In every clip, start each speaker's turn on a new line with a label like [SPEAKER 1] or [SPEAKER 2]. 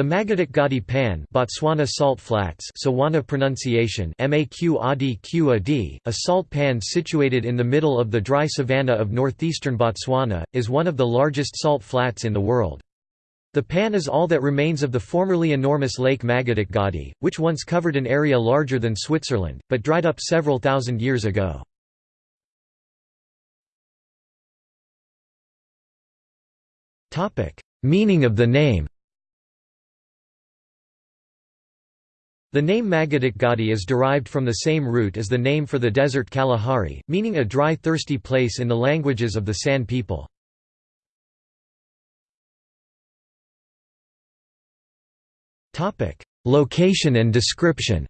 [SPEAKER 1] The Makgadikgadi Pan Botswana salt flats Tswana pronunciation a salt pan situated in the middle of the dry savanna of northeastern Botswana, is one of the largest salt flats in the world. The pan is all that remains of the formerly enormous Lake Makgadikgadi, which once covered an area larger than Switzerland, but dried up several thousand years ago. Meaning of the name The name Makgadikgadi is derived from the same root as the name for the desert Kalahari, meaning a dry thirsty place in the languages of the San people. Location and description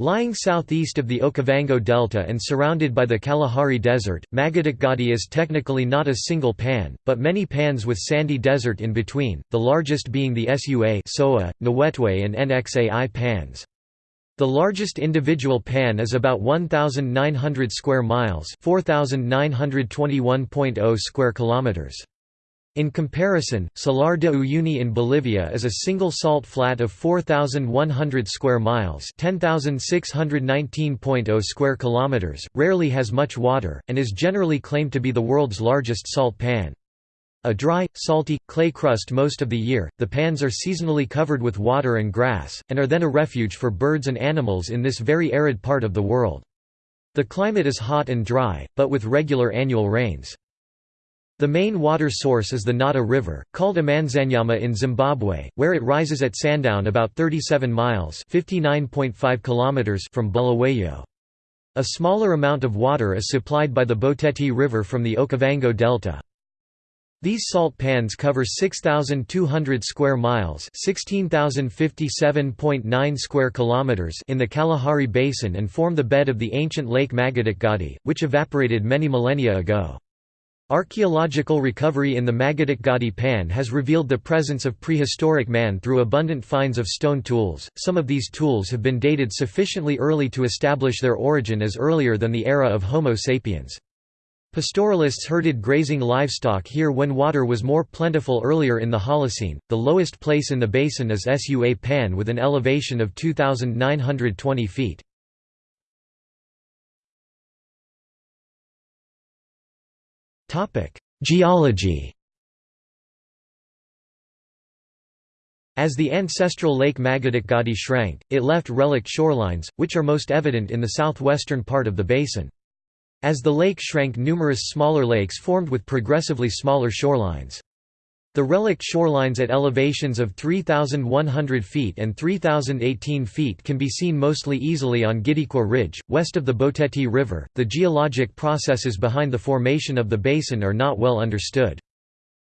[SPEAKER 1] Lying southeast of the Okavango Delta and surrounded by the Kalahari Desert, Makgadikgadi is technically not a single pan, but many pans with sandy desert in between, the largest being the Sua Soa, Nwetwe and Nxai pans. The largest individual pan is about 1,900 square miles 4,921.0 square kilometers. In comparison, Salar de Uyuni in Bolivia is a single salt flat of 4,100 square miles 10,619.0 square kilometers, rarely has much water, and is generally claimed to be the world's largest salt pan. A dry, salty, clay crust most of the year, the pans are seasonally covered with water and grass, and are then a refuge for birds and animals in this very arid part of the world. The climate is hot and dry, but with regular annual rains. The main water source is the Nata River, called Amanzanyama in Zimbabwe, where it rises at Sandown about 37 miles kilometers from Bulawayo. A smaller amount of water is supplied by the Boteti River from the Okavango Delta. These salt pans cover 6,200 square miles (16,057.9 square kilometers) in the Kalahari Basin and form the bed of the ancient Lake Makgadikgadi, which evaporated many millennia ago. Archaeological recovery in the Makgadikgadi Pan has revealed the presence of prehistoric man through abundant finds of stone tools. Some of these tools have been dated sufficiently early to establish their origin as earlier than the era of Homo sapiens. Pastoralists herded grazing livestock here when water was more plentiful earlier in the Holocene. The lowest place in the basin is Sua Pan with an elevation of 2,920 feet. Geology As the ancestral Lake Makgadikgadi shrank, it left relic shorelines, which are most evident in the southwestern part of the basin. As the lake shrank numerous smaller lakes formed with progressively smaller shorelines. The relict shorelines at elevations of 3,100 feet and 3,018 feet can be seen mostly easily on Gidikwe Ridge, west of the Boteti River. The geologic processes behind the formation of the basin are not well understood.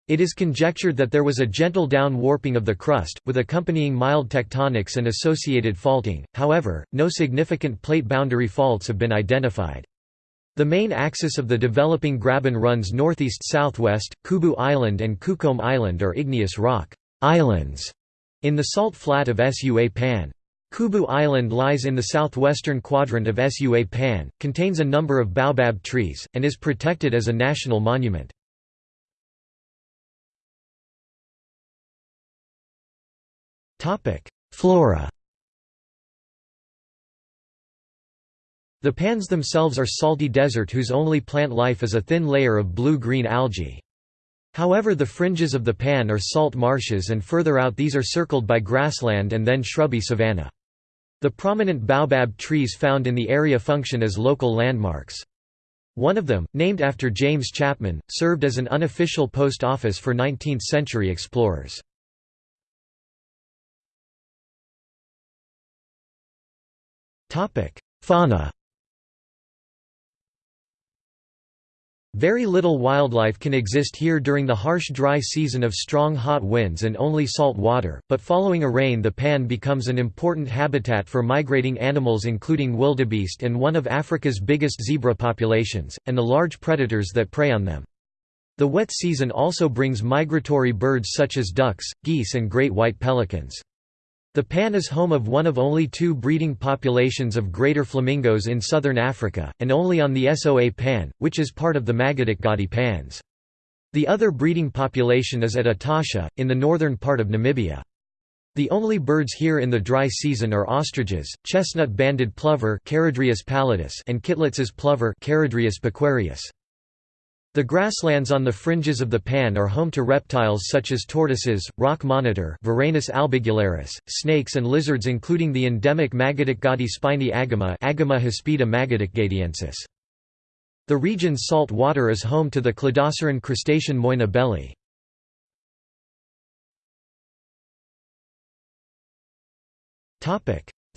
[SPEAKER 1] It is conjectured that there was a gentle down warping of the crust, with accompanying mild tectonics and associated faulting, however, no significant plate boundary faults have been identified. The main axis of the developing graben runs northeast-southwest. Kubu Island and Kukome Island are igneous rock islands in the salt flat of Sua Pan. Kubu Island lies in the southwestern quadrant of Sua Pan, contains a number of baobab trees, and is protected as a national monument. Flora The pans themselves are salty desert whose only plant life is a thin layer of blue-green algae. However the fringes of the pan are salt marshes and further out these are circled by grassland and then shrubby savanna. The prominent baobab trees found in the area function as local landmarks. One of them, named after James Chapman, served as an unofficial post office for 19th-century explorers. Fauna Very little wildlife can exist here during the harsh dry season of strong hot winds and only salt water, but following a rain the pan becomes an important habitat for migrating animals including wildebeest and one of Africa's biggest zebra populations, and the large predators that prey on them. The wet season also brings migratory birds such as ducks, geese and great white pelicans. The pan is home of one of only two breeding populations of greater flamingos in southern Africa, and only on the Soa pan, which is part of the Makgadikgadi pans. The other breeding population is at Etosha, in the northern part of Namibia. The only birds here in the dry season are ostriches, chestnut-banded plover and Kittlitz's plover the grasslands on the fringes of the pan are home to reptiles such as tortoises, rock monitor Varanus albigularis, snakes and lizards including the endemic Makgadikgadi spiny agama Agama. The region's salt water is home to the cladoceran crustacean Moina belli.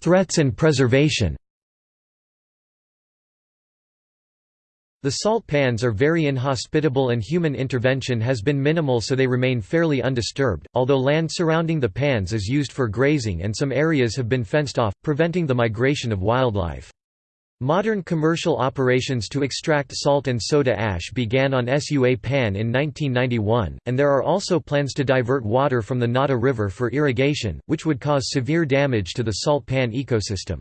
[SPEAKER 1] Threats and preservation The salt pans are very inhospitable and human intervention has been minimal so they remain fairly undisturbed, although land surrounding the pans is used for grazing and some areas have been fenced off, preventing the migration of wildlife. Modern commercial operations to extract salt and soda ash began on Sua Pan in 1991, and there are also plans to divert water from the Nata River for irrigation, which would cause severe damage to the salt pan ecosystem.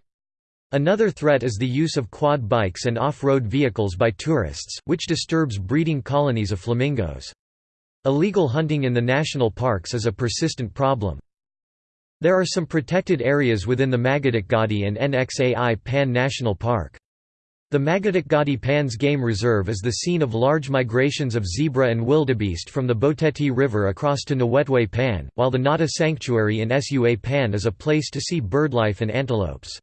[SPEAKER 1] Another threat is the use of quad bikes and off-road vehicles by tourists, which disturbs breeding colonies of flamingos. Illegal hunting in the national parks is a persistent problem. There are some protected areas within the Makgadikgadi and NXAI Pan National Park. The Makgadikgadi Pans Game Reserve is the scene of large migrations of zebra and wildebeest from the Boteti River across to Nwetwe Pan, while the Nata Sanctuary in Sua Pan is a place to see birdlife and antelopes.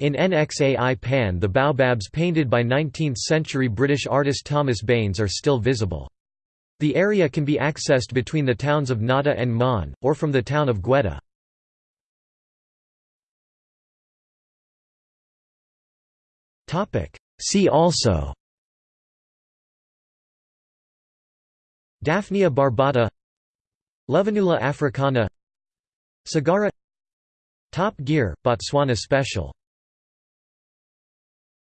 [SPEAKER 1] In NXAI Pan the baobabs painted by 19th-century British artist Thomas Baines are still visible. The area can be accessed between the towns of Nata and Maun, or from the town of Gweta. See also Daphnia barbata Lovenula africana Sagara Top Gear, Botswana Special